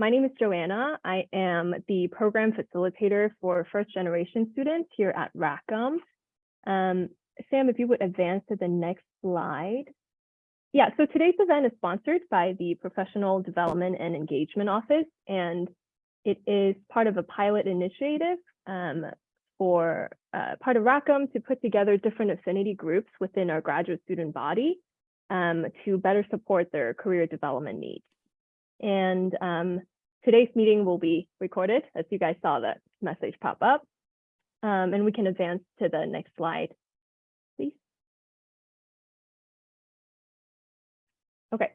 my name is Joanna. I am the program facilitator for first generation students here at Rackham. Um, Sam, if you would advance to the next slide. Yeah, so today's event is sponsored by the Professional Development and Engagement Office, and it is part of a pilot initiative um, for uh, part of Rackham to put together different affinity groups within our graduate student body um, to better support their career development needs. And um, today's meeting will be recorded, as you guys saw that message pop up. Um, and we can advance to the next slide, please. Okay,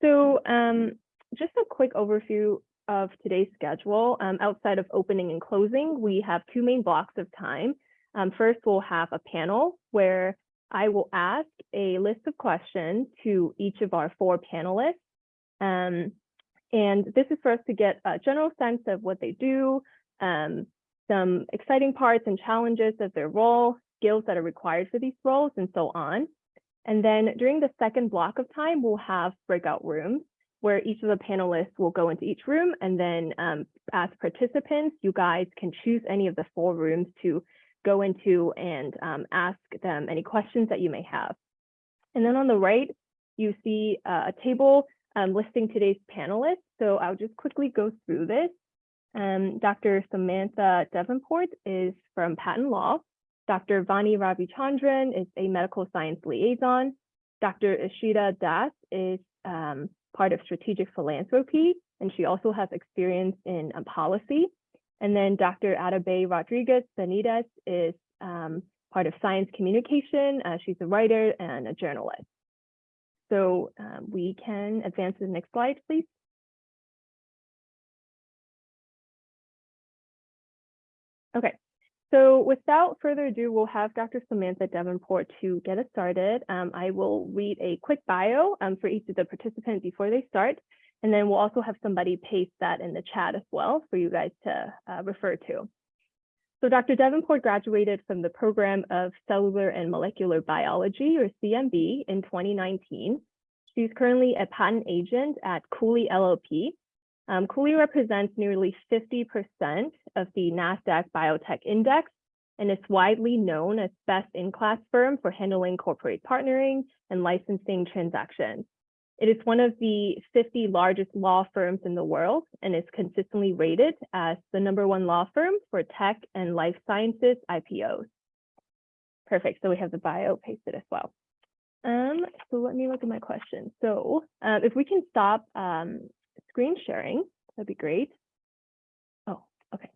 so um, just a quick overview of today's schedule. Um, outside of opening and closing, we have two main blocks of time. Um, first, we'll have a panel where I will ask a list of questions to each of our four panelists. Um, and this is for us to get a general sense of what they do, um, some exciting parts and challenges of their role, skills that are required for these roles, and so on. And then during the second block of time, we'll have breakout rooms where each of the panelists will go into each room and then um, as participants, you guys can choose any of the four rooms to go into and um, ask them any questions that you may have. And then on the right, you see uh, a table um, listing today's panelists. So I'll just quickly go through this. Um, Dr. Samantha Davenport is from patent law. Dr. Vani Ravichandran is a medical science liaison. Dr. Ishita Das is um, part of strategic philanthropy, and she also has experience in um, policy. And then Dr. Atabey Rodriguez Benitez is um, part of science communication. Uh, she's a writer and a journalist. So um, we can advance to the next slide, please. Okay, so without further ado, we'll have Dr. Samantha Davenport to get us started. Um, I will read a quick bio um, for each of the participants before they start, and then we'll also have somebody paste that in the chat as well for you guys to uh, refer to. So Dr. Davenport graduated from the program of Cellular and Molecular Biology, or CMB, in 2019. She's currently a patent agent at Cooley LLP. Um, Cooley represents nearly 50% of the NASDAQ Biotech Index and is widely known as best-in-class firm for handling corporate partnering and licensing transactions. It is one of the 50 largest law firms in the world and is consistently rated as the number one law firm for tech and life sciences IPOs. Perfect, so we have the bio pasted as well. Um, so let me look at my question. So um, if we can stop um, screen sharing, that'd be great. Oh, okay,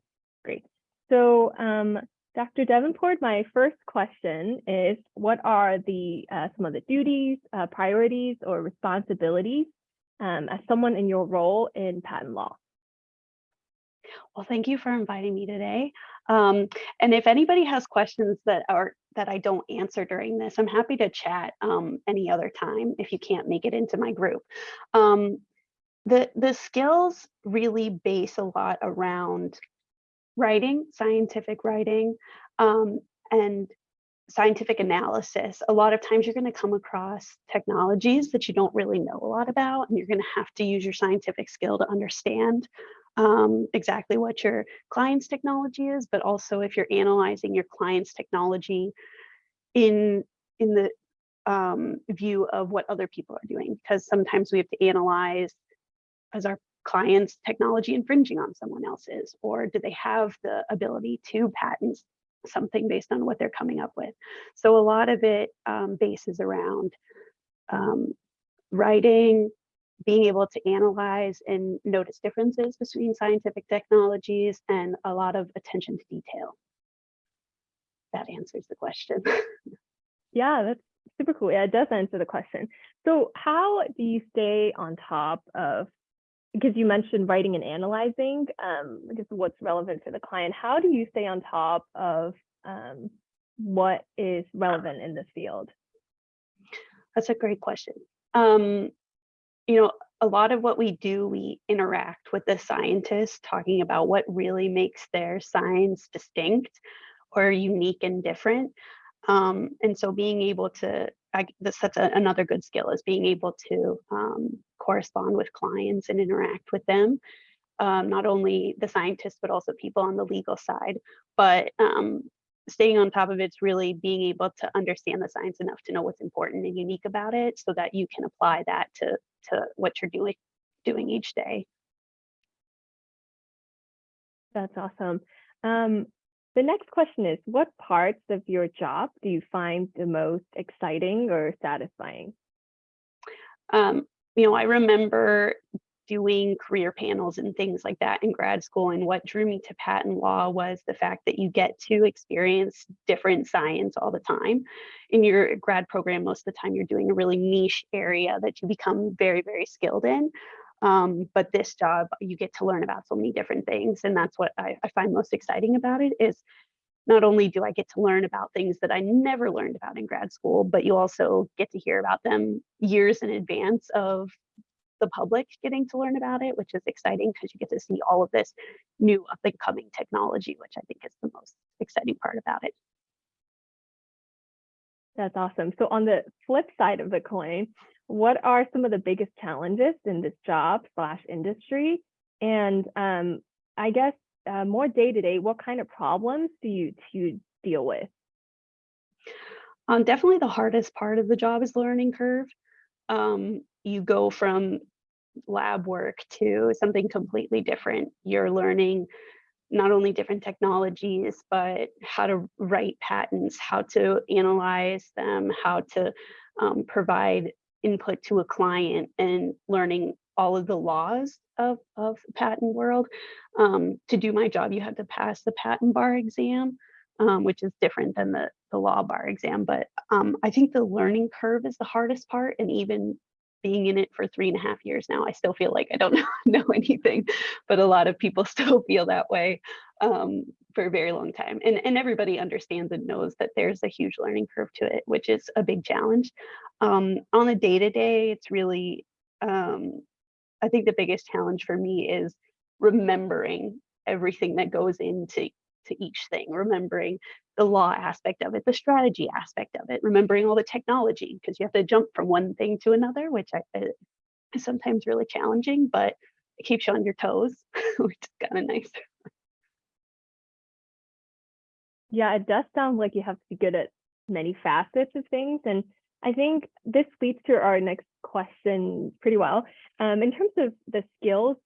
great. So um, Dr. Davenport, my first question is, what are the uh, some of the duties, uh, priorities, or responsibilities um, as someone in your role in patent law? Well, thank you for inviting me today. Um, and if anybody has questions that are that I don't answer during this, I'm happy to chat um, any other time if you can't make it into my group. Um, the, the skills really base a lot around writing, scientific writing, um, and scientific analysis. A lot of times you're going to come across technologies that you don't really know a lot about, and you're going to have to use your scientific skill to understand um, exactly what your client's technology is, but also if you're analyzing your client's technology in, in the um, view of what other people are doing, because sometimes we have to analyze as our client's technology infringing on someone else's, or do they have the ability to patent something based on what they're coming up with? So a lot of it um, bases around um, writing, being able to analyze and notice differences between scientific technologies and a lot of attention to detail. That answers the question. yeah, that's super cool. Yeah, it does answer the question. So how do you stay on top of because you mentioned writing and analyzing, um, guess what's relevant for the client, how do you stay on top of um, what is relevant in this field? That's a great question. Um, you know, a lot of what we do, we interact with the scientists talking about what really makes their science distinct or unique and different. Um, and so being able to, I, that's a, another good skill is being able to um, correspond with clients and interact with them um, not only the scientists, but also people on the legal side. But um, staying on top of it's really being able to understand the science enough to know what's important and unique about it so that you can apply that to, to what you're doing, doing each day. That's awesome. Um, the next question is, what parts of your job do you find the most exciting or satisfying? Um, you know, I remember doing career panels and things like that in grad school. And what drew me to patent law was the fact that you get to experience different science all the time. In your grad program, most of the time you're doing a really niche area that you become very, very skilled in. Um, but this job, you get to learn about so many different things. And that's what I, I find most exciting about it is not only do I get to learn about things that I never learned about in grad school, but you also get to hear about them years in advance of the public getting to learn about it, which is exciting because you get to see all of this new up and coming technology, which I think is the most exciting part about it. That's awesome. So on the flip side of the coin, what are some of the biggest challenges in this job slash industry? And um, I guess uh, more day to day, what kind of problems do you, do you deal with? Um, definitely the hardest part of the job is learning curve. Um, you go from lab work to something completely different. You're learning not only different technologies, but how to write patents, how to analyze them, how to um, provide input to a client and learning all of the laws of, of the patent world. Um, to do my job, you have to pass the patent bar exam, um, which is different than the, the law bar exam. But um, I think the learning curve is the hardest part. And even being in it for three and a half years now, I still feel like I don't know, anything, but a lot of people still feel that way um, for a very long time. And, and everybody understands and knows that there's a huge learning curve to it, which is a big challenge. Um, on a day-to-day, -day, it's really, um, I think the biggest challenge for me is remembering everything that goes into to each thing, remembering the law aspect of it, the strategy aspect of it, remembering all the technology, because you have to jump from one thing to another, which I, is sometimes really challenging, but it keeps you on your toes, which is kind of nice. Yeah, it does sound like you have to be good at many facets of things. And I think this leads to our next question pretty well. Um, in terms of the skills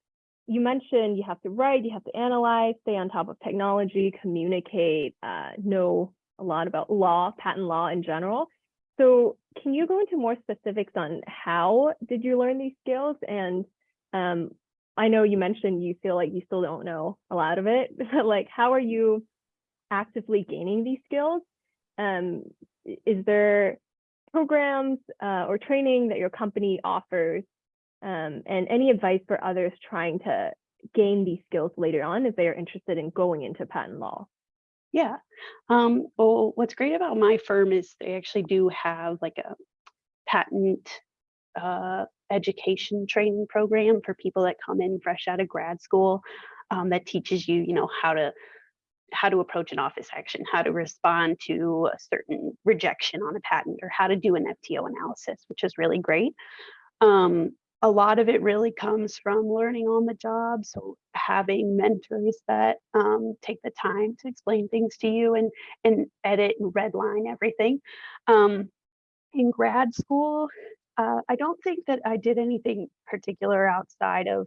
you mentioned you have to write, you have to analyze, stay on top of technology, communicate, uh, know a lot about law, patent law in general. So can you go into more specifics on how did you learn these skills? And um, I know you mentioned you feel like you still don't know a lot of it, but like how are you actively gaining these skills? Um, is there programs uh, or training that your company offers um, and any advice for others trying to gain these skills later on if they are interested in going into patent law? Yeah. Um, well, what's great about my firm is they actually do have like a patent uh, education training program for people that come in fresh out of grad school um, that teaches you, you know, how to how to approach an office action, how to respond to a certain rejection on a patent, or how to do an FTO analysis, which is really great. Um, a lot of it really comes from learning on the job. So having mentors that um, take the time to explain things to you and, and edit and redline everything. Um, in grad school, uh, I don't think that I did anything particular outside of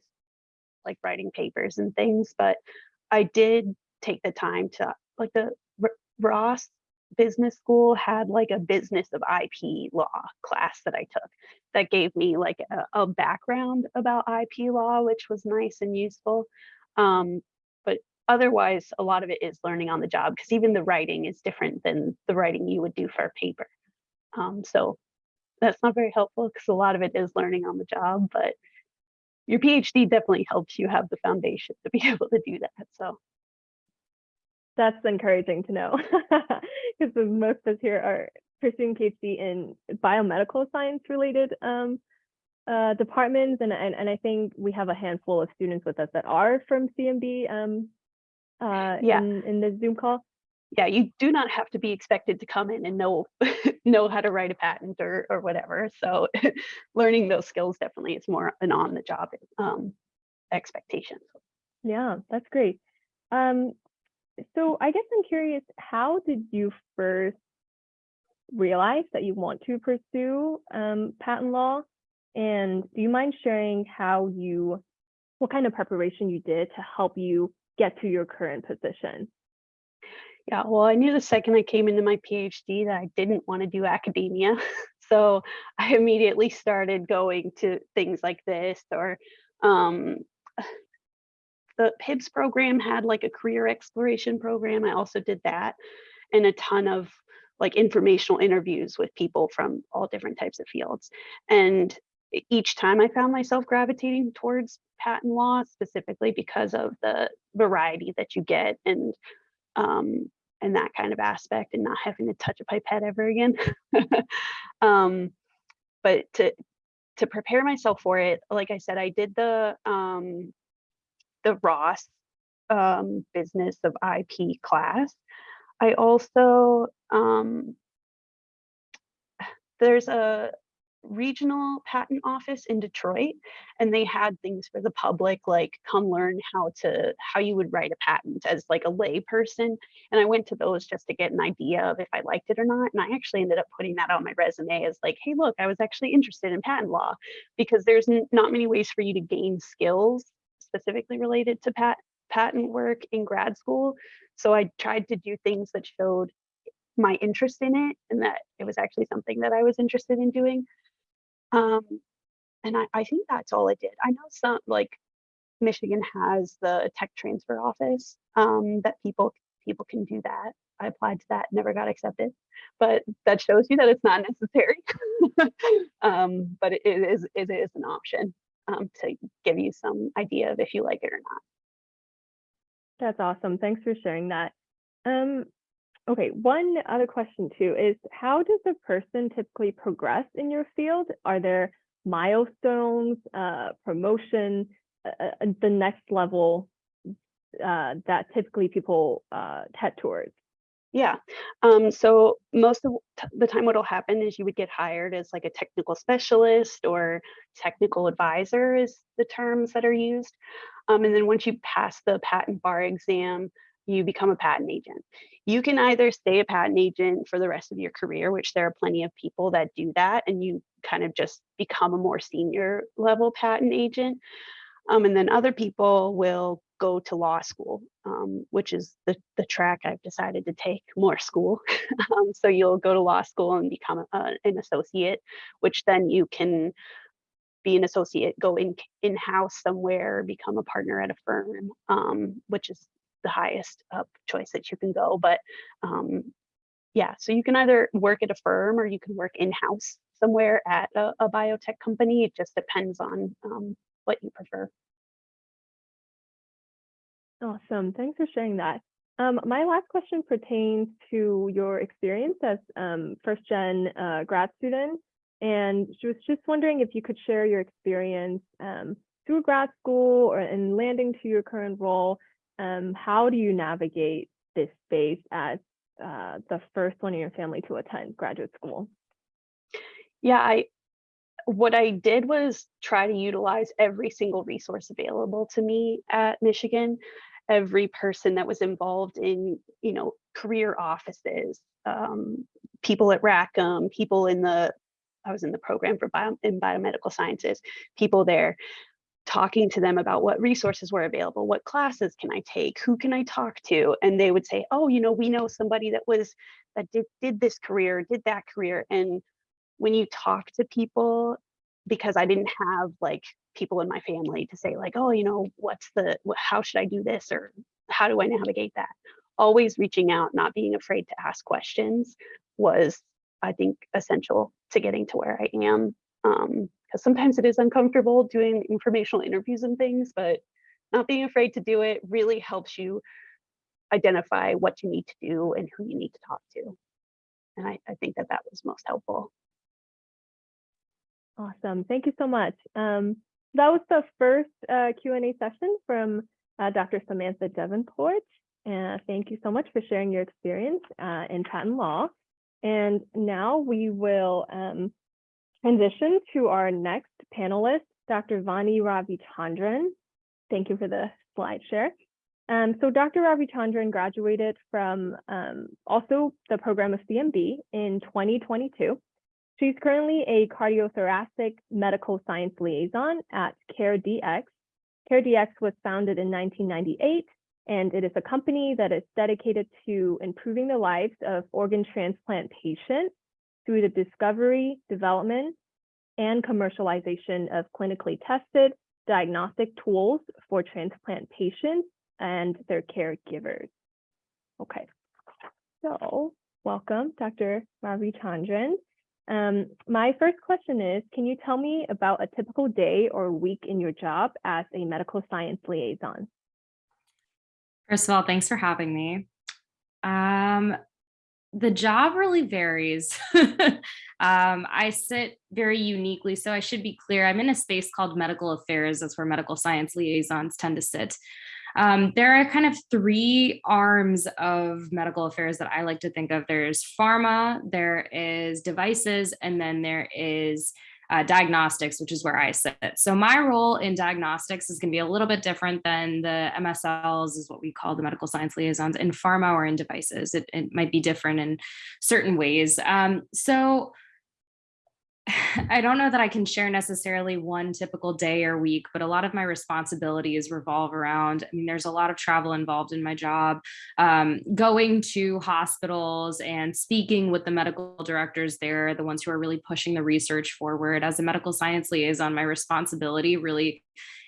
like writing papers and things, but I did take the time to like the Ross business school had like a business of IP law class that I took that gave me like a, a background about IP law, which was nice and useful. Um, but otherwise, a lot of it is learning on the job because even the writing is different than the writing you would do for a paper. Um, so that's not very helpful because a lot of it is learning on the job, but your PhD definitely helps you have the foundation to be able to do that. So that's encouraging to know because most of us here are pursuing PhD in biomedical science related um, uh, departments. And, and, and I think we have a handful of students with us that are from CMB um, uh, yeah. in, in the Zoom call. Yeah, you do not have to be expected to come in and know know how to write a patent or or whatever. So learning those skills definitely is more an on the job um, expectation. Yeah, that's great. Um, so I guess I'm curious, how did you first realize that you want to pursue um, patent law? And do you mind sharing how you, what kind of preparation you did to help you get to your current position? Yeah, well, I knew the second I came into my PhD that I didn't want to do academia. So I immediately started going to things like this or um, the PIBS program had like a career exploration program. I also did that and a ton of like informational interviews with people from all different types of fields. And each time I found myself gravitating towards patent law specifically because of the variety that you get and um, and that kind of aspect and not having to touch a pipette ever again. um, but to to prepare myself for it, like I said, I did the um, the Ross um, business of IP class. I also um, there's a regional patent office in Detroit and they had things for the public like come learn how to how you would write a patent as like a lay person and I went to those just to get an idea of if I liked it or not and I actually ended up putting that on my resume as like hey look I was actually interested in patent law because there's not many ways for you to gain skills specifically related to pat patent work in grad school so I tried to do things that showed my interest in it and that it was actually something that I was interested in doing um, and I, I think that's all I did. I know some like Michigan has the tech transfer office um, that people people can do that. I applied to that, never got accepted, but that shows you that it's not necessary. um, but it, is it is an option um, to give you some idea of if you like it or not. That's awesome. Thanks for sharing that. Um, okay, one other question too is how does a person typically progress in your field? Are there milestones, uh, promotion, uh, uh, the next level uh, that typically people uh, head towards? Yeah. Um, so most of the time, what'll happen is you would get hired as like a technical specialist or technical advisor, is the terms that are used. Um, and then once you pass the patent bar exam, you become a patent agent. You can either stay a patent agent for the rest of your career, which there are plenty of people that do that, and you kind of just become a more senior level patent agent. Um, and then other people will go to law school, um, which is the, the track I've decided to take more school. um, so you'll go to law school and become a, an associate, which then you can be an associate, go in in house somewhere, become a partner at a firm, um, which is the highest up choice that you can go. But um, yeah, so you can either work at a firm or you can work in house somewhere at a, a biotech company. It just depends on um, what you prefer. Awesome. Thanks for sharing that. Um, my last question pertains to your experience as um, first gen uh, grad student. And she was just wondering if you could share your experience um, through grad school or in landing to your current role. Um, how do you navigate this space as uh, the first one in your family to attend graduate school? Yeah, I what I did was try to utilize every single resource available to me at Michigan every person that was involved in, you know, career offices, um, people at Rackham, people in the, I was in the program for bio, in biomedical sciences, people there talking to them about what resources were available, what classes can I take, who can I talk to? And they would say, oh, you know, we know somebody that was, that did, did this career, did that career. And when you talk to people, because I didn't have like people in my family to say like, oh, you know, what's the, how should I do this? Or how do I navigate that? Always reaching out, not being afraid to ask questions was, I think, essential to getting to where I am. Um, because sometimes it is uncomfortable doing informational interviews and things, but not being afraid to do it really helps you identify what you need to do and who you need to talk to. And I, I think that that was most helpful. Awesome. Thank you so much. Um, that was the first uh, Q&A session from uh, Dr. Samantha Davenport. And thank you so much for sharing your experience uh, in patent law. And now we will um, transition to our next panelist, Dr. Vani Ravichandran. Thank you for the slide share. Um, so Dr. Ravichandran graduated from um, also the program of CMB in 2022. She's currently a cardiothoracic medical science liaison at CareDx. CareDx was founded in 1998, and it is a company that is dedicated to improving the lives of organ transplant patients through the discovery, development, and commercialization of clinically tested diagnostic tools for transplant patients and their caregivers. Okay, so welcome, Dr. Ravichandran. Um, my first question is, can you tell me about a typical day or week in your job as a medical science liaison? First of all, thanks for having me. Um, the job really varies. um, I sit very uniquely, so I should be clear. I'm in a space called medical affairs. That's where medical science liaisons tend to sit. Um, there are kind of three arms of medical affairs that I like to think of. There's pharma, there is devices, and then there is uh, diagnostics, which is where I sit. So my role in diagnostics is going to be a little bit different than the MSLs, is what we call the medical science liaisons in pharma or in devices. It, it might be different in certain ways. Um, so I don't know that I can share necessarily one typical day or week, but a lot of my responsibilities revolve around. I mean, there's a lot of travel involved in my job, um, going to hospitals and speaking with the medical directors there, the ones who are really pushing the research forward. As a medical science liaison, my responsibility really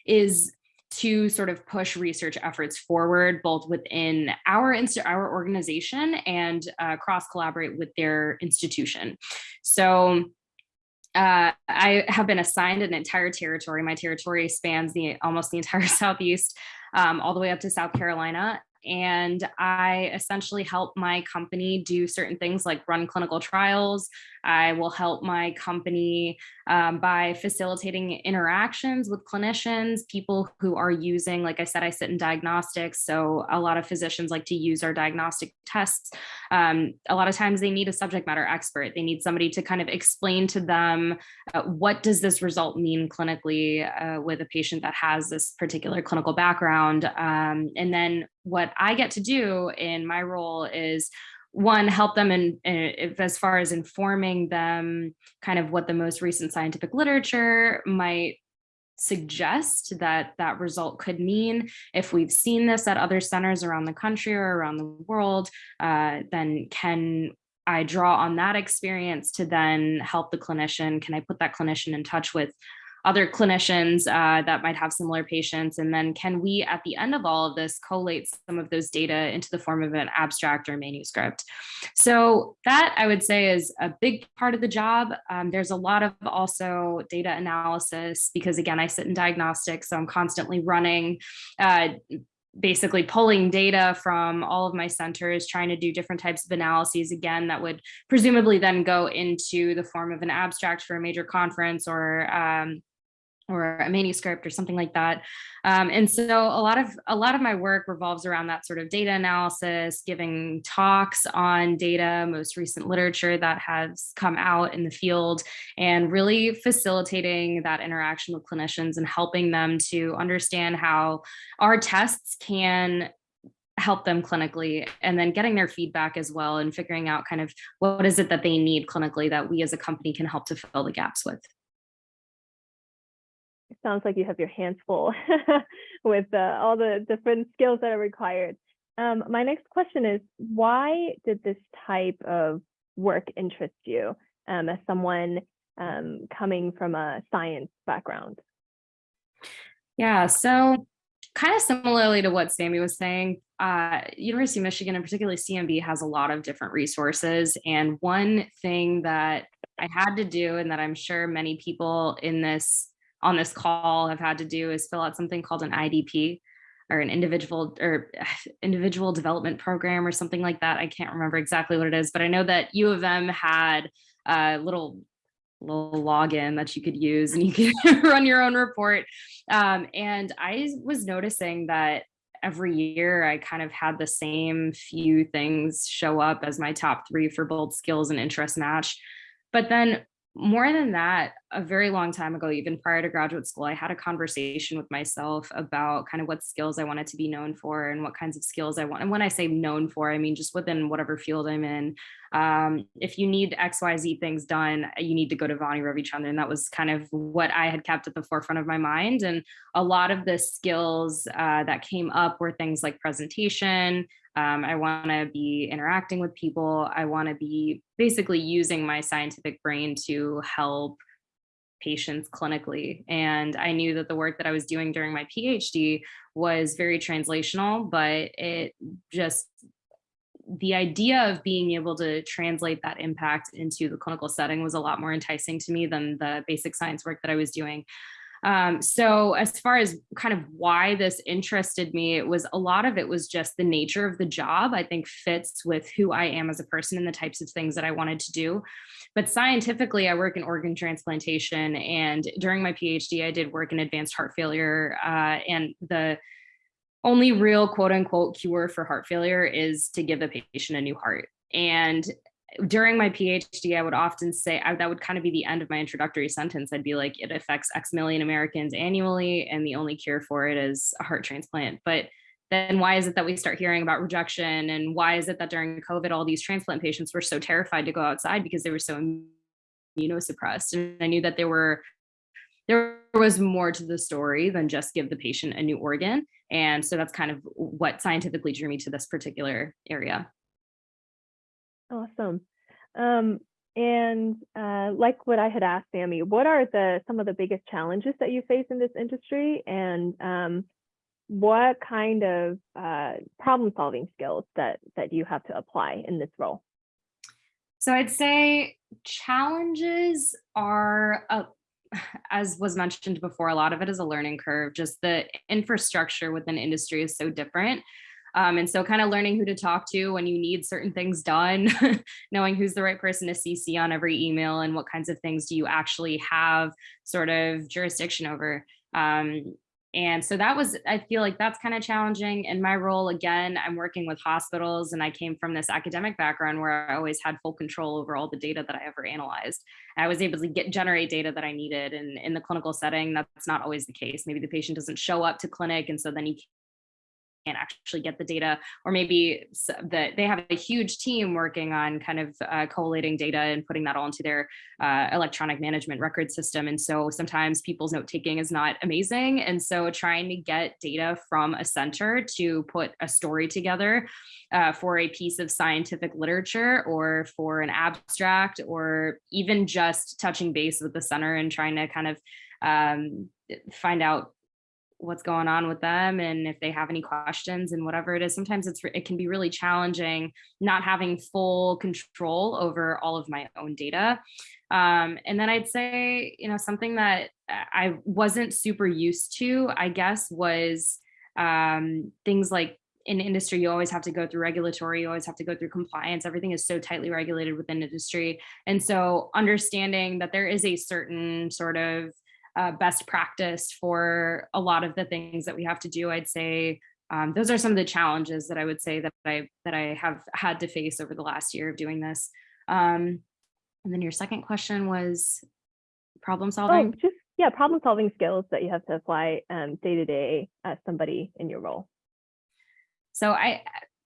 is to sort of push research efforts forward, both within our our organization and uh, cross collaborate with their institution. So uh, I have been assigned an entire territory. My territory spans the almost the entire Southeast, um, all the way up to South Carolina and I essentially help my company do certain things like run clinical trials. I will help my company um, by facilitating interactions with clinicians, people who are using, like I said, I sit in diagnostics. So a lot of physicians like to use our diagnostic tests. Um, a lot of times they need a subject matter expert. They need somebody to kind of explain to them uh, what does this result mean clinically uh, with a patient that has this particular clinical background. Um, and then what I get to do in my role is one help them in, in, as far as informing them kind of what the most recent scientific literature might suggest that that result could mean. If we've seen this at other centers around the country or around the world uh, then can I draw on that experience to then help the clinician? Can I put that clinician in touch with other clinicians uh, that might have similar patients? And then can we, at the end of all of this, collate some of those data into the form of an abstract or manuscript? So that I would say is a big part of the job. Um, there's a lot of also data analysis because again, I sit in diagnostics, so I'm constantly running uh, basically pulling data from all of my centers, trying to do different types of analyses again that would presumably then go into the form of an abstract for a major conference or um, or a manuscript or something like that. Um, and so a lot of a lot of my work revolves around that sort of data analysis, giving talks on data, most recent literature that has come out in the field, and really facilitating that interaction with clinicians and helping them to understand how our tests can help them clinically and then getting their feedback as well and figuring out kind of what is it that they need clinically that we as a company can help to fill the gaps with sounds like you have your hands full with uh, all the different skills that are required. Um, my next question is, why did this type of work interest you um, as someone um, coming from a science background? Yeah, so kind of similarly to what Sammy was saying, uh, University of Michigan and particularly CMB has a lot of different resources. And one thing that I had to do and that I'm sure many people in this on this call have had to do is fill out something called an IDP or an individual or individual development program or something like that. I can't remember exactly what it is, but I know that U of M had a little little login that you could use and you could run your own report. Um, and I was noticing that every year I kind of had the same few things show up as my top three for both skills and interest match. But then more than that, a very long time ago, even prior to graduate school, I had a conversation with myself about kind of what skills I wanted to be known for and what kinds of skills I want. And when I say known for, I mean just within whatever field I'm in. Um, if you need XYZ things done, you need to go to Vani Ravichandran. And that was kind of what I had kept at the forefront of my mind. And a lot of the skills uh, that came up were things like presentation, um, I want to be interacting with people. I want to be basically using my scientific brain to help patients clinically. And I knew that the work that I was doing during my PhD was very translational, but it just the idea of being able to translate that impact into the clinical setting was a lot more enticing to me than the basic science work that I was doing. Um, so as far as kind of why this interested me, it was a lot of it was just the nature of the job, I think fits with who I am as a person and the types of things that I wanted to do. But scientifically, I work in organ transplantation. And during my PhD, I did work in advanced heart failure uh, and the only real quote unquote cure for heart failure is to give the patient a new heart. And during my PhD, I would often say I, that would kind of be the end of my introductory sentence. I'd be like, it affects X million Americans annually, and the only cure for it is a heart transplant. But then why is it that we start hearing about rejection? And why is it that during COVID, all these transplant patients were so terrified to go outside because they were so immunosuppressed? And I knew that there were there was more to the story than just give the patient a new organ. And so that's kind of what scientifically drew me to this particular area. Awesome. Um, and uh, like what I had asked Sammy, what are the some of the biggest challenges that you face in this industry, and um, what kind of uh, problem solving skills that that you have to apply in this role? So I'd say challenges are, as was mentioned before, a lot of it is a learning curve. Just the infrastructure within industry is so different. Um, and so kind of learning who to talk to when you need certain things done, knowing who's the right person to CC on every email and what kinds of things do you actually have sort of jurisdiction over. Um, and so that was, I feel like that's kind of challenging. In my role, again, I'm working with hospitals and I came from this academic background where I always had full control over all the data that I ever analyzed. I was able to get generate data that I needed. And in the clinical setting, that's not always the case. Maybe the patient doesn't show up to clinic and so then you can't actually get the data, or maybe that they have a huge team working on kind of uh, collating data and putting that all into their uh, electronic management record system. And so sometimes people's note taking is not amazing. And so trying to get data from a center to put a story together uh, for a piece of scientific literature or for an abstract or even just touching base with the center and trying to kind of um, find out what's going on with them and if they have any questions and whatever it is. Sometimes it's it can be really challenging not having full control over all of my own data. Um, and then i'd say you know something that i wasn't super used to i guess was um, things like in industry you always have to go through regulatory you always have to go through compliance. Everything is so tightly regulated within industry. And so understanding that there is a certain sort of uh, best practice for a lot of the things that we have to do. I'd say um, those are some of the challenges that I would say that I that I have had to face over the last year of doing this. Um, and then your second question was problem solving. Oh, just yeah, problem solving skills that you have to apply um, day to day as somebody in your role. So I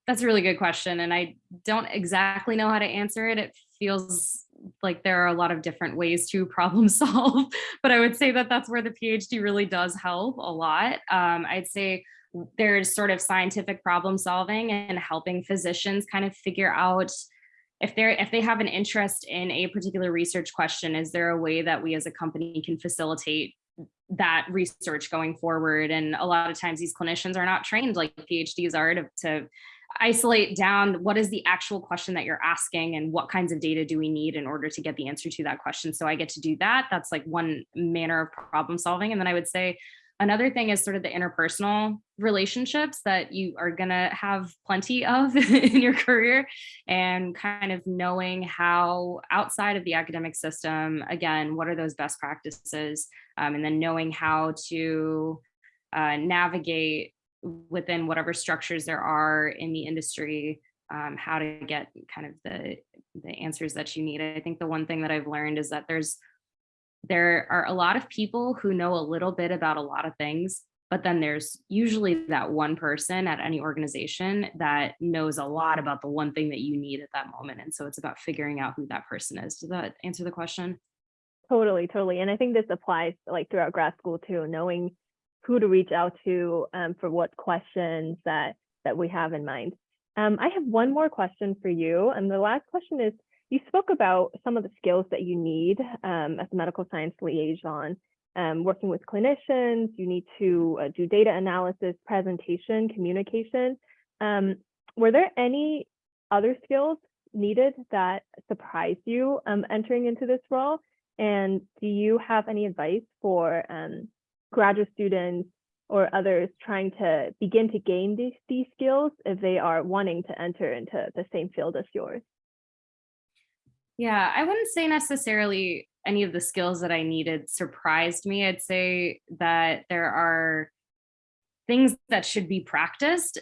that's a really good question, and I don't exactly know how to answer it. It feels like there are a lot of different ways to problem solve, but I would say that that's where the PhD really does help a lot. Um, I'd say there's sort of scientific problem solving and helping physicians kind of figure out if they're if they have an interest in a particular research question, is there a way that we as a company can facilitate that research going forward? And a lot of times these clinicians are not trained like PhDs are to, to isolate down what is the actual question that you're asking and what kinds of data do we need in order to get the answer to that question. So I get to do that. That's like one manner of problem solving. And then I would say another thing is sort of the interpersonal relationships that you are going to have plenty of in your career and kind of knowing how outside of the academic system, again, what are those best practices? Um, and then knowing how to uh, navigate within whatever structures there are in the industry, um, how to get kind of the the answers that you need. I think the one thing that I've learned is that there's there are a lot of people who know a little bit about a lot of things, but then there's usually that one person at any organization that knows a lot about the one thing that you need at that moment. And so it's about figuring out who that person is. Does that answer the question? Totally, totally. And I think this applies like throughout grad school too, knowing who to reach out to um, for what questions that that we have in mind. Um, I have one more question for you. And the last question is, you spoke about some of the skills that you need um, as a medical science liaison, um, working with clinicians, you need to uh, do data analysis, presentation, communication. Um, were there any other skills needed that surprised you um, entering into this role? And do you have any advice for graduate students or others trying to begin to gain these, these skills if they are wanting to enter into the same field as yours? Yeah, I wouldn't say necessarily any of the skills that I needed surprised me. I'd say that there are things that should be practiced,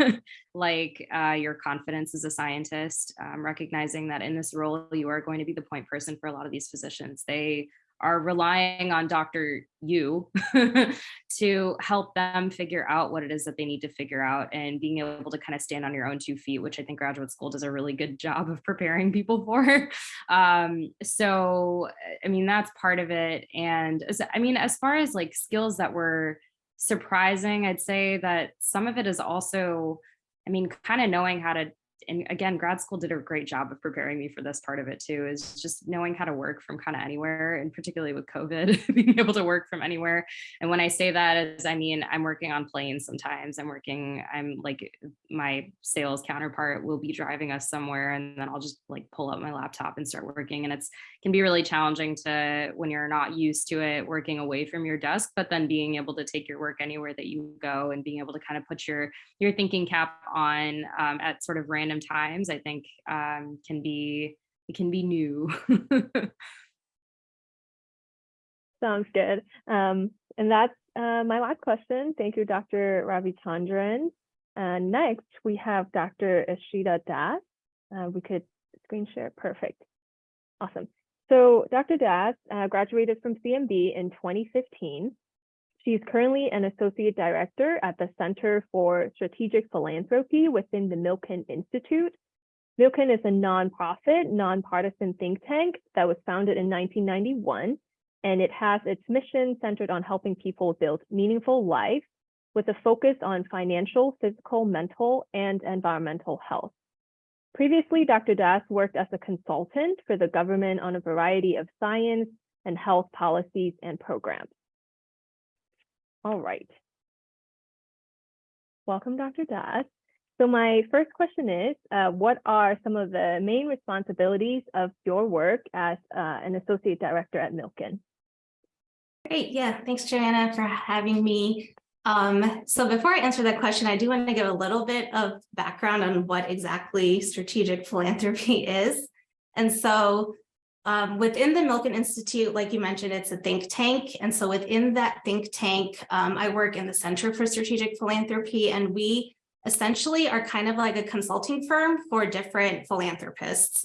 like uh, your confidence as a scientist, um, recognizing that in this role, you are going to be the point person for a lot of these physicians. They are relying on Dr. You to help them figure out what it is that they need to figure out and being able to kind of stand on your own two feet, which I think graduate school does a really good job of preparing people for. Um, so, I mean, that's part of it. And I mean, as far as like skills that were surprising, I'd say that some of it is also, I mean, kind of knowing how to and again, grad school did a great job of preparing me for this part of it too, is just knowing how to work from kind of anywhere, and particularly with COVID, being able to work from anywhere. And when I say that is, I mean, I'm working on planes sometimes. I'm working, I'm like, my sales counterpart will be driving us somewhere, and then I'll just like pull up my laptop and start working. And it's can be really challenging to when you're not used to it working away from your desk, but then being able to take your work anywhere that you go and being able to kind of put your your thinking cap on um, at sort of random times, I think um, can be it can be new. Sounds good. Um, and that's uh, my last question. Thank you, Dr. Ravi Chandran. Uh, next, we have Dr. Ashita Das. Uh, we could screen share. Perfect. Awesome. So Dr. Das uh, graduated from CMB in 2015. She's currently an associate director at the Center for Strategic Philanthropy within the Milken Institute. Milken is a nonprofit, nonpartisan think tank that was founded in 1991, and it has its mission centered on helping people build meaningful lives with a focus on financial, physical, mental, and environmental health. Previously, Dr. Das worked as a consultant for the government on a variety of science and health policies and programs. All right. Welcome, Dr. Das. So my first question is, uh, what are some of the main responsibilities of your work as uh, an associate director at Milken? Great, yeah, thanks Joanna for having me. Um, so before I answer that question, I do want to give a little bit of background on what exactly strategic philanthropy is. And so um, within the Milken Institute, like you mentioned, it's a think tank. And so within that think tank, um, I work in the Center for Strategic Philanthropy, and we essentially are kind of like a consulting firm for different philanthropists.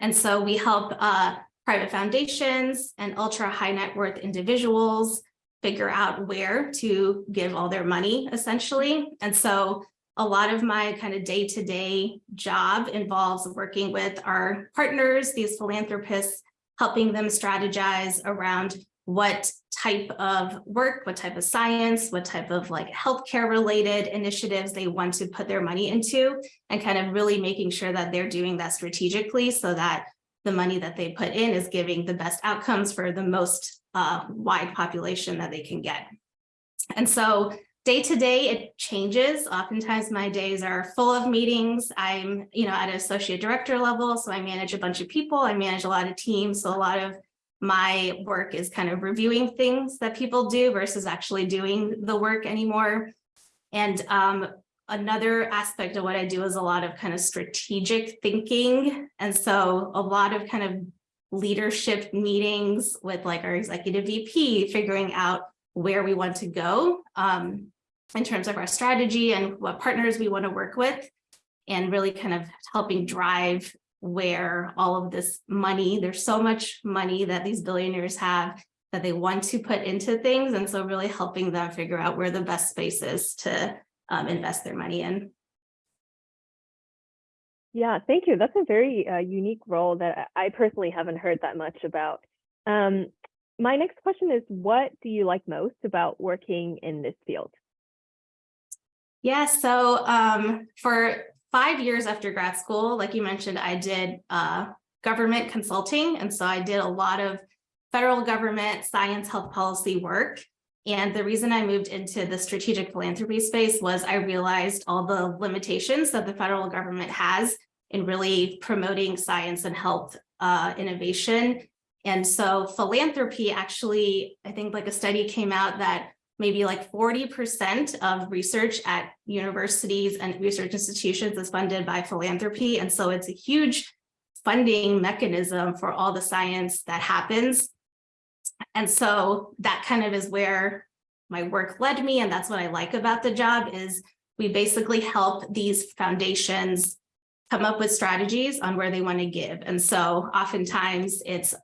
And so we help uh, private foundations and ultra high net worth individuals figure out where to give all their money essentially. And so a lot of my kind of day-to-day -day job involves working with our partners, these philanthropists, helping them strategize around what type of work, what type of science, what type of like healthcare related initiatives they want to put their money into and kind of really making sure that they're doing that strategically so that the money that they put in is giving the best outcomes for the most uh, wide population that they can get. And so day to day, it changes. Oftentimes my days are full of meetings. I'm, you know, at an associate director level, so I manage a bunch of people. I manage a lot of teams. So a lot of my work is kind of reviewing things that people do versus actually doing the work anymore. And um, another aspect of what I do is a lot of kind of strategic thinking. And so a lot of kind of leadership meetings with like our executive VP, figuring out where we want to go um, in terms of our strategy and what partners we want to work with, and really kind of helping drive where all of this money, there's so much money that these billionaires have that they want to put into things. And so really helping them figure out where the best space is to um, invest their money in. Yeah, thank you. That's a very uh, unique role that I personally haven't heard that much about. Um, my next question is, what do you like most about working in this field? Yeah, so um, for five years after grad school, like you mentioned, I did uh, government consulting. And so I did a lot of federal government science health policy work. And the reason I moved into the strategic philanthropy space was I realized all the limitations that the federal government has in really promoting science and health uh, innovation. And so philanthropy actually, I think like a study came out that maybe like 40% of research at universities and research institutions is funded by philanthropy. And so it's a huge funding mechanism for all the science that happens. And so that kind of is where my work led me. And that's what I like about the job is we basically help these foundations come up with strategies on where they want to give. And so oftentimes it's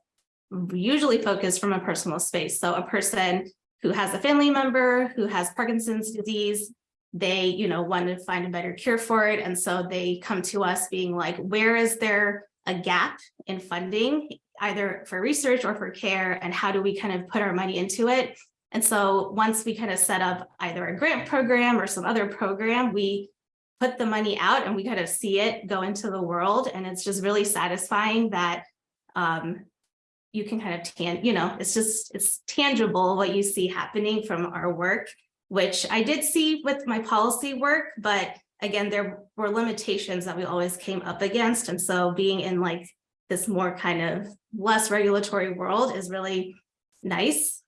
usually focused from a personal space. So a person who has a family member who has Parkinson's disease, they, you know, want to find a better cure for it. And so they come to us being like, where is there a gap in funding, either for research or for care, and how do we kind of put our money into it? And so once we kind of set up either a grant program or some other program, we put the money out and we kind of see it go into the world. And it's just really satisfying that um, you can kind of tan, you know, it's just, it's tangible what you see happening from our work, which I did see with my policy work, but again, there were limitations that we always came up against. And so being in like this more kind of less regulatory world is really nice.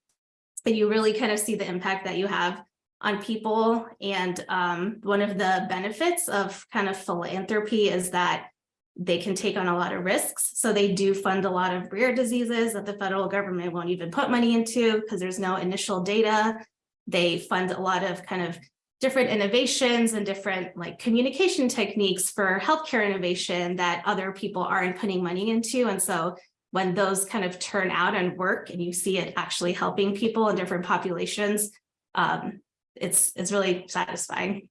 And you really kind of see the impact that you have on people. And um, one of the benefits of kind of philanthropy is that they can take on a lot of risks. So they do fund a lot of rare diseases that the federal government won't even put money into because there's no initial data. They fund a lot of kind of different innovations and different like communication techniques for healthcare innovation that other people aren't putting money into. And so when those kind of turn out and work and you see it actually helping people in different populations, um, it's, it's really satisfying.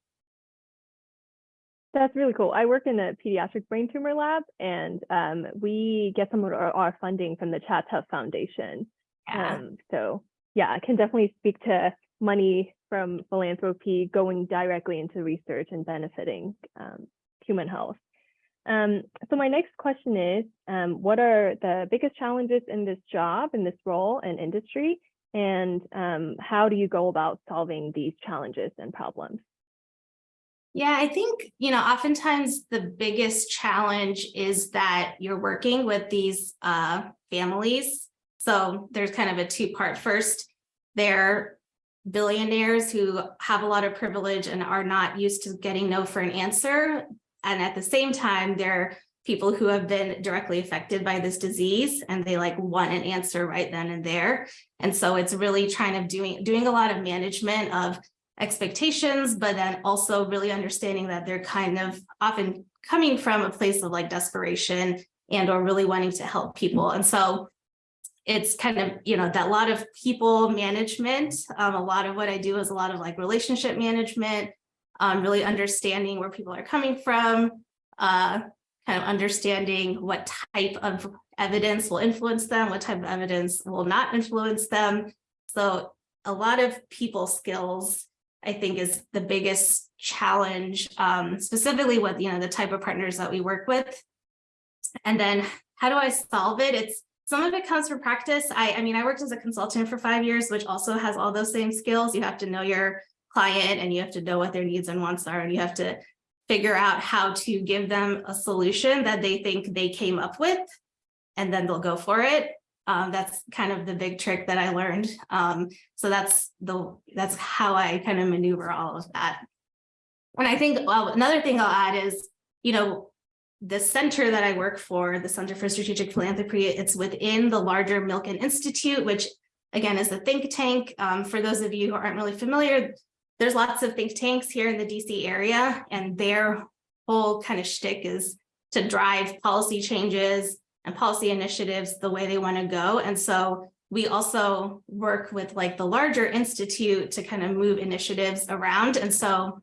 That's really cool. I work in a pediatric brain tumor lab, and um, we get some of our, our funding from the ChadTough Foundation. Yeah. Um, so yeah, I can definitely speak to money from philanthropy going directly into research and benefiting um, human health. Um, so my next question is, um, what are the biggest challenges in this job, in this role and industry? And um, how do you go about solving these challenges and problems? Yeah, I think, you know, oftentimes the biggest challenge is that you're working with these uh, families. So there's kind of a two part. First, they're billionaires who have a lot of privilege and are not used to getting no for an answer. And at the same time, they're people who have been directly affected by this disease and they like want an answer right then and there. And so it's really trying to doing doing a lot of management of expectations, but then also really understanding that they're kind of often coming from a place of like desperation and or really wanting to help people. And so it's kind of, you know, that a lot of people management. Um, a lot of what I do is a lot of like relationship management, um, really understanding where people are coming from, uh, kind of understanding what type of evidence will influence them, what type of evidence will not influence them. So a lot of people skills I think is the biggest challenge, um, specifically with, you know, the type of partners that we work with. And then how do I solve it? It's some of it comes from practice. I, I mean, I worked as a consultant for five years, which also has all those same skills. You have to know your client and you have to know what their needs and wants are, and you have to figure out how to give them a solution that they think they came up with, and then they'll go for it. Um, that's kind of the big trick that I learned. Um, so that's the that's how I kind of maneuver all of that. And I think well, another thing I'll add is, you know, the center that I work for, the Center for Strategic Philanthropy, it's within the larger Milken Institute, which again is a think tank. Um, for those of you who aren't really familiar, there's lots of think tanks here in the DC area, and their whole kind of shtick is to drive policy changes and policy initiatives the way they want to go. And so we also work with like the larger institute to kind of move initiatives around. And so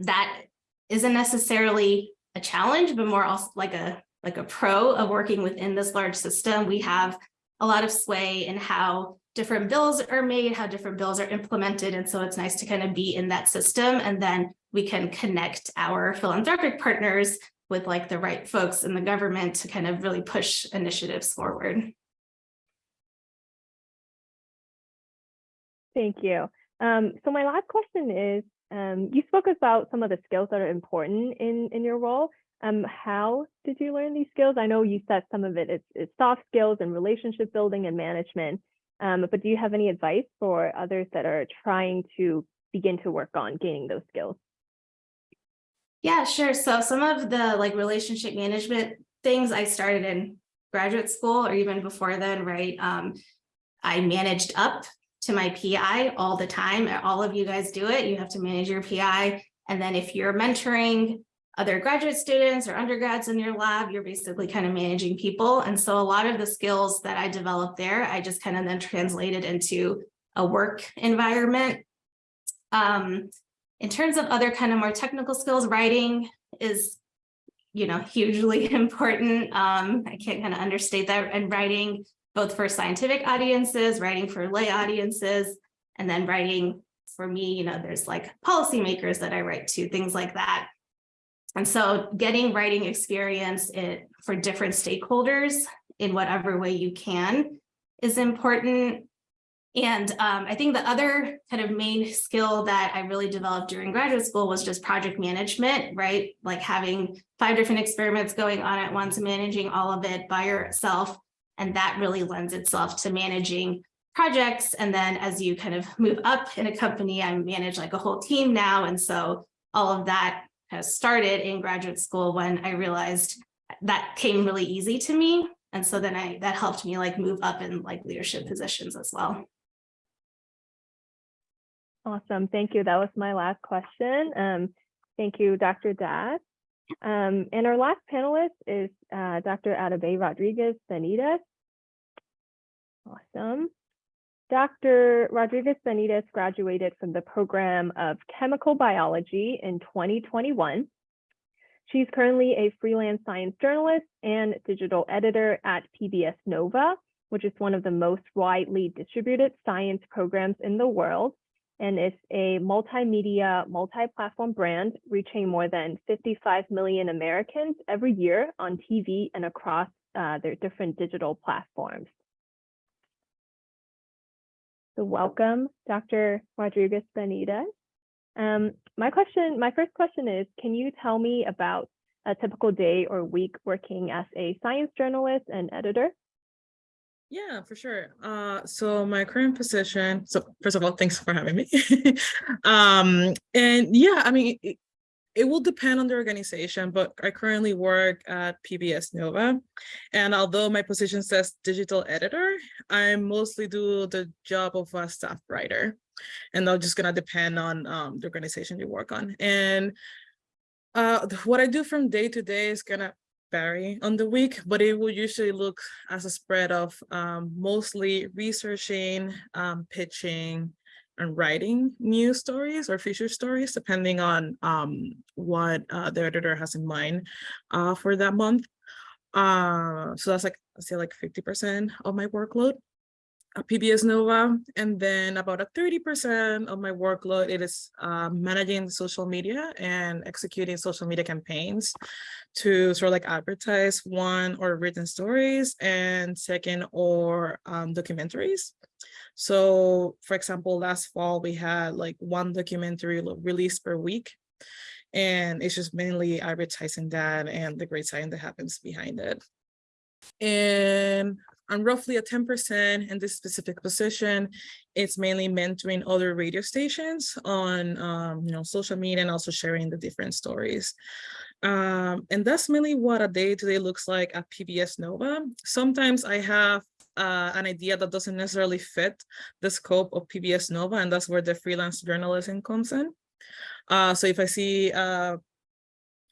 that isn't necessarily a challenge, but more also like a like a pro of working within this large system. We have a lot of sway in how different bills are made, how different bills are implemented. And so it's nice to kind of be in that system and then we can connect our philanthropic partners with like the right folks in the government to kind of really push initiatives forward. Thank you. Um, so my last question is, um, you spoke about some of the skills that are important in, in your role. Um, how did you learn these skills? I know you said some of it is, is soft skills and relationship building and management, um, but do you have any advice for others that are trying to begin to work on gaining those skills? Yeah, sure. So some of the like relationship management things I started in graduate school or even before then, right? Um, I managed up to my PI all the time. All of you guys do it. You have to manage your PI. And then if you're mentoring other graduate students or undergrads in your lab, you're basically kind of managing people. And so a lot of the skills that I developed there, I just kind of then translated into a work environment. Um, in terms of other kind of more technical skills, writing is, you know, hugely important. Um, I can't kind of understate that and writing both for scientific audiences, writing for lay audiences, and then writing for me, you know, there's like policymakers that I write to, things like that. And so getting writing experience it, for different stakeholders in whatever way you can is important. And um, I think the other kind of main skill that I really developed during graduate school was just project management, right? Like having five different experiments going on at once, managing all of it by yourself. And that really lends itself to managing projects. And then as you kind of move up in a company, I manage like a whole team now. And so all of that has started in graduate school when I realized that came really easy to me. And so then I that helped me like move up in like leadership positions as well. Awesome. Thank you. That was my last question. Um, thank you, Dr. Das. Um, and our last panelist is uh, Dr. Atabey Rodriguez Benitez. Awesome. Dr. Rodriguez Benitez graduated from the program of chemical biology in 2021. She's currently a freelance science journalist and digital editor at PBS Nova, which is one of the most widely distributed science programs in the world and is a multimedia, multi-platform brand reaching more than 55 million Americans every year on TV and across uh, their different digital platforms. So welcome, Dr. Rodriguez Benitez. Um, my question, my first question is, can you tell me about a typical day or week working as a science journalist and editor? Yeah, for sure. Uh, so my current position, so first of all, thanks for having me. um, and yeah, I mean, it, it will depend on the organization, but I currently work at PBS Nova. And although my position says digital editor, I mostly do the job of a staff writer. And that's just gonna depend on um, the organization you work on. And uh, what I do from day to day is gonna vary on the week, but it will usually look as a spread of um, mostly researching, um, pitching, and writing news stories or feature stories, depending on um, what uh, the editor has in mind uh, for that month. Uh, so that's like, say like 50% of my workload PBS Nova. And then about a 30% of my workload, it is uh, managing social media and executing social media campaigns to sort of like advertise one or written stories and second or um, documentaries. So for example, last fall we had like one documentary released per week and it's just mainly advertising that and the great science that happens behind it. And I'm roughly at 10% in this specific position. It's mainly mentoring other radio stations on um, you know, social media and also sharing the different stories. Um, and that's mainly what a day-to-day -day looks like at PBS Nova. Sometimes I have uh, an idea that doesn't necessarily fit the scope of PBS Nova, and that's where the freelance journalism comes in. Uh, so if I see uh,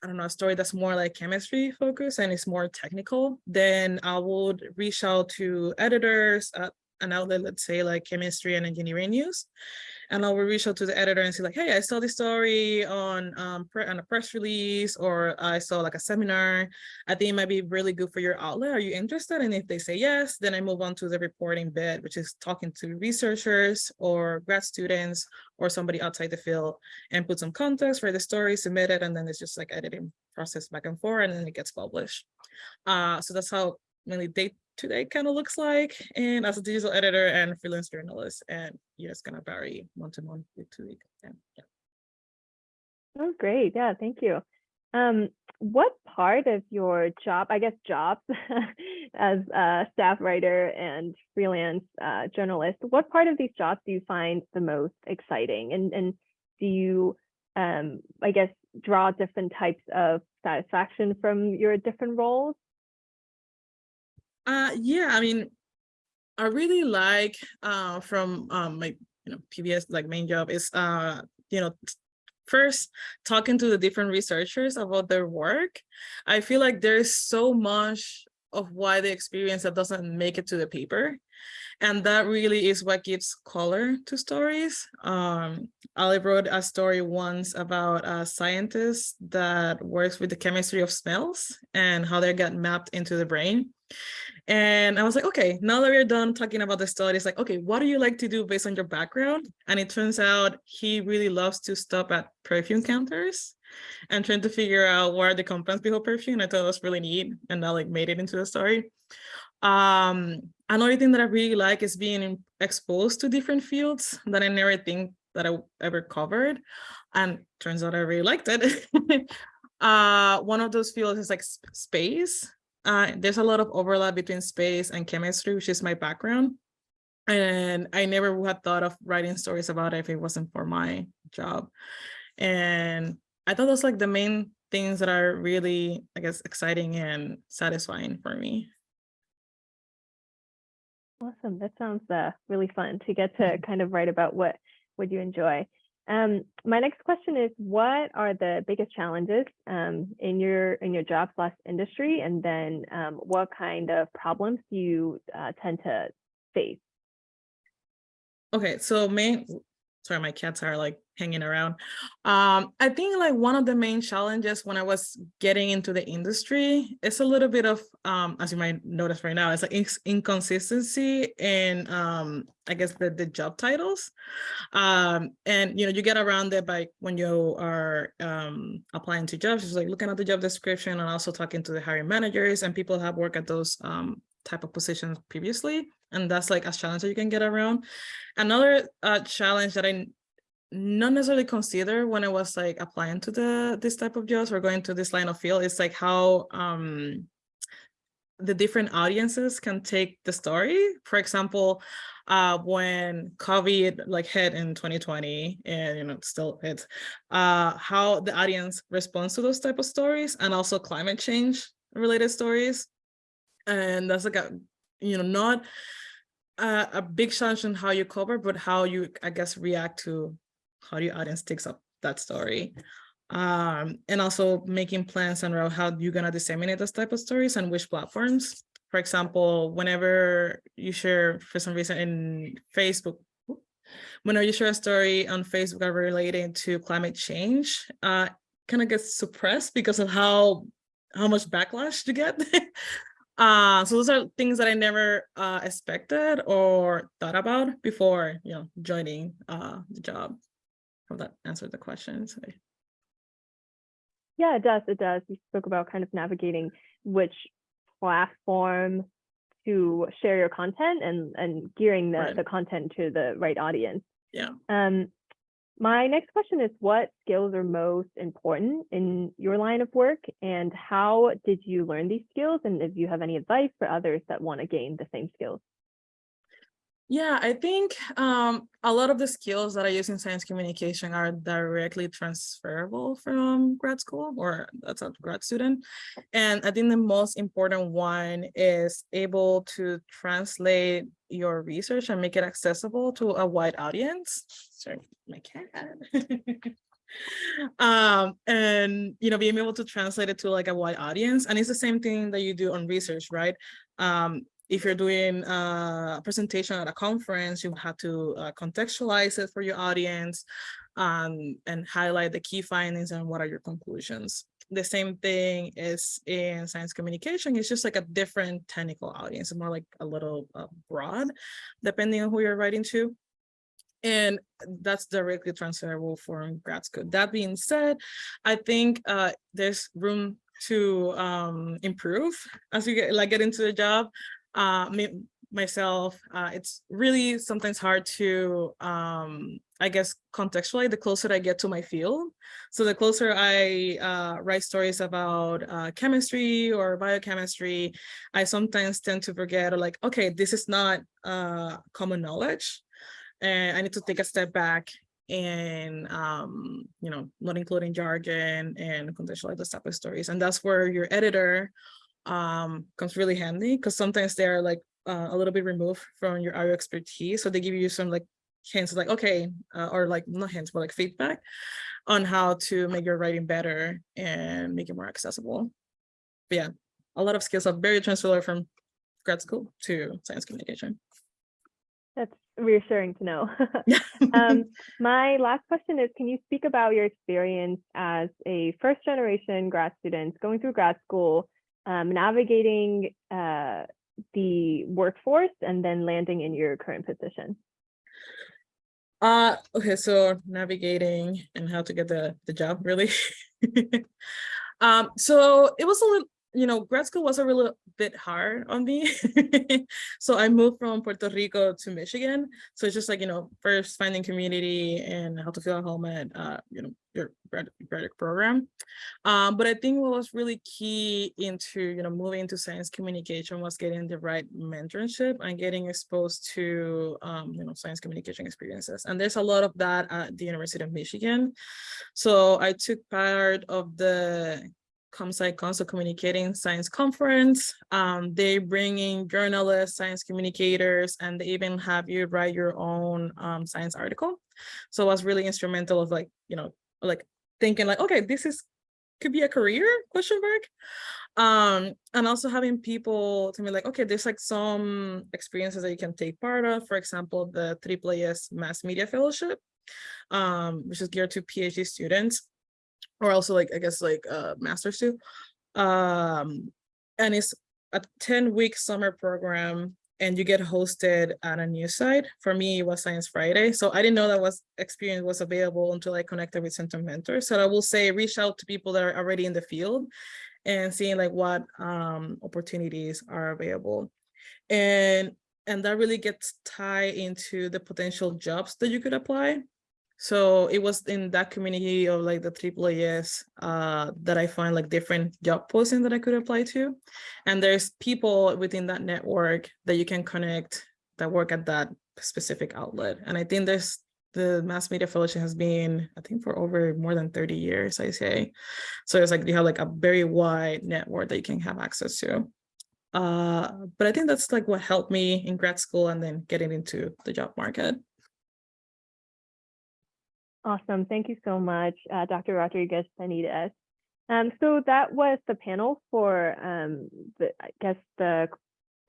I don't know, a story that's more like chemistry focused and it's more technical, then I would reach out to editors at an outlet, let's say like chemistry and engineering news. And I will reach out to the editor and say like, hey, I saw this story on um on a press release or I saw like a seminar. I think it might be really good for your outlet. Are you interested? And if they say yes, then I move on to the reporting bit, which is talking to researchers or grad students or somebody outside the field and put some context for the story, submit it, and then it's just like editing process back and forth, and then it gets published. Uh, so that's how mainly day to day kind of looks like. And as a digital editor and freelance journalist, and yeah, it's gonna vary month to month, week to week. And yeah. Oh, great. Yeah, thank you. Um, what part of your job, I guess jobs as a staff writer and freelance uh, journalist, what part of these jobs do you find the most exciting? And, and do you, um, I guess, draw different types of satisfaction from your different roles? Uh, yeah, I mean, I really like uh from um my you know PBS like main job is uh you know first talking to the different researchers about their work. I feel like there's so much of why they experience that doesn't make it to the paper. And that really is what gives color to stories. Um, I wrote a story once about a scientist that works with the chemistry of smells and how they get mapped into the brain. And I was like, okay, now that we're done talking about the story, it's like, okay, what do you like to do based on your background? And it turns out he really loves to stop at perfume counters and trying to figure out what are the compounds behind perfume. I thought it was really neat and that like made it into the story. Um, another thing that I really like is being exposed to different fields that I never think that I ever covered. And turns out I really liked it. uh, one of those fields is like sp- space uh, there's a lot of overlap between space and chemistry, which is my background. And I never had thought of writing stories about it if it wasn't for my job. And I thought those like the main things that are really, I guess, exciting and satisfying for me. Awesome. That sounds uh, really fun to get to kind of write about what would you enjoy. Um, my next question is, what are the biggest challenges um, in your in your job slash industry, and then um, what kind of problems do you uh, tend to face? Okay, so main sorry, my cats are like hanging around. Um, I think like one of the main challenges when I was getting into the industry is a little bit of, um, as you might notice right now, it's like inc- inconsistency in, um, I guess the, the job titles. Um, and you know, you get around it by when you are um, applying to jobs, just like looking at the job description and also talking to the hiring managers and people have worked at those um, type of positions previously and that's like a challenge that you can get around. Another uh, challenge that i not necessarily consider when i was like applying to the this type of jobs or going to this line of field is like how um the different audiences can take the story. For example uh when covid like hit in 2020 and you know still hits uh how the audience responds to those type of stories and also climate change related stories and that's like a you know not a, a big challenge in how you cover but how you i guess react to how your audience takes up that story. Um and also making plans on how you're going to disseminate those type of stories and which platforms. For example whenever you share for some reason in facebook whenever you share a story on facebook relating to climate change uh kind of gets suppressed because of how how much backlash you get Uh, so those are things that I never uh, expected or thought about before, you know, joining uh, the job. Hope that answered the question. Yeah, it does. It does. You spoke about kind of navigating which platform to share your content and and gearing the Right. the content to the right audience. Yeah. Um, my next question is what skills are most important in your line of work and how did you learn these skills? And if you have any advice for others that want to gain the same skills? Yeah, I think um, a lot of the skills that I use in science communication are directly transferable from grad school or that's a grad student. And I think the most important one is able to translate your research and make it accessible to a wide audience. Sorry, my cat. um, and you know, being able to translate it to like a wide audience. And it's the same thing that you do on research, right? Um, if you're doing a presentation at a conference, you have to uh, contextualize it for your audience um, and highlight the key findings and what are your conclusions. The same thing is in science communication. It's just like a different technical audience, more like a little uh, broad, depending on who you're writing to. And that's directly transferable from grad school. That being said, I think uh, there's room to um, improve as you get like get into the job. Uh, me, myself, uh, it's really sometimes hard to, um, I guess, contextualize the closer I get to my field. So the closer I uh, write stories about uh, chemistry or biochemistry, I sometimes tend to forget like, okay, this is not uh, common knowledge and I need to take a step back and um, you know, not including jargon and contextualize the type of stories. And that's where your editor um, comes really handy because sometimes they're like uh, a little bit removed from your area expertise. So they give you some like hints like, okay, uh, or like not hints, but like feedback on how to make your writing better and make it more accessible. But yeah, a lot of skills are very transferable from grad school to science communication. That's reassuring to know. um, my last question is, can you speak about your experience as a first generation grad student going through grad school, um, navigating uh, the workforce and then landing in your current position? Uh, okay, so navigating and how to get the, the job really. um, so it was a little, you know, grad school was a little bit hard on me. so I moved from Puerto Rico to Michigan. So it's just like, you know, first finding community and how to feel at home at, uh, you know, your grad, program. Um, but I think what was really key into, you know, moving into science communication was getting the right mentorship and getting exposed to, um, you know, science communication experiences. And there's a lot of that at the University of Michigan. So I took part of the ComSciCon Communicating Science Conference. Um, they bring in journalists, science communicators, and they even have you write your own um, science article. So it was really instrumental of like, you know, like thinking like, okay, this is could be a career question mark. Um, and also having people to me like, okay, there's like some experiences that you can take part of. For example, the AAAS Mass Media Fellowship, um, which is geared to PhD students or also like I guess like uh masters too. Um and it's a 10 week summer program and you get hosted at a news site. For me, it was Science Friday. So I didn't know that was experience was available until I connected with Center Mentors. So I will say reach out to people that are already in the field and seeing like what um, opportunities are available. And and that really gets tied into the potential jobs that you could apply. So it was in that community of like the AAAS uh, that I find like different job postings that I could apply to. And there's people within that network that you can connect that work at that specific outlet. And I think there's the mass media fellowship has been, I think for over more than 30 years, I say. So it's like you have like a very wide network that you can have access to. Uh, but I think that's like what helped me in grad school and then getting into the job market. Awesome. Thank you so much, uh, Dr. Rodriguez Benitez. Um, so that was the panel for, um, the, I guess, the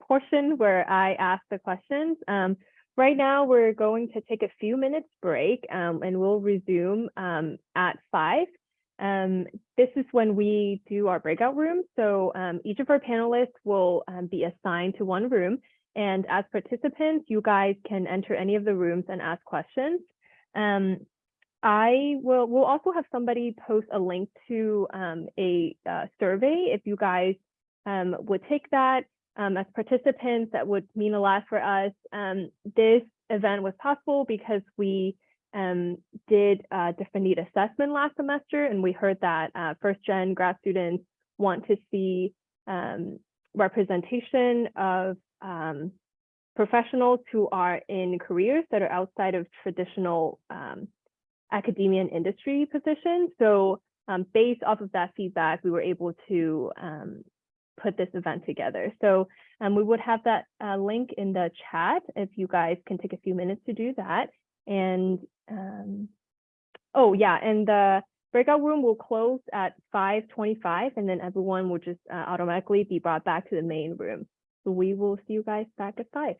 portion where I asked the questions. Um, right now, we're going to take a few minutes break um, and we'll resume um, at five. Um, this is when we do our breakout rooms. So each of our panelists will be assigned to one room. And as participants, you guys can enter any of the rooms and ask questions. Um, I will we'll also have somebody post a link to um, a uh, survey if you guys um, would take that um, as participants that would mean a lot for us. Um, this event was possible because we um, did a different need assessment last semester and we heard that uh, first gen grad students want to see um, representation of professionals who are in careers that are outside of traditional academia and industry position. So um, based off of that feedback, we were able to um, put this event together. So um, we would have that uh, link in the chat if you guys can take a few minutes to do that. And um, Oh, yeah, and the breakout room will close at five twenty-five and then everyone will just uh, automatically be brought back to the main room. So we will see you guys back at five.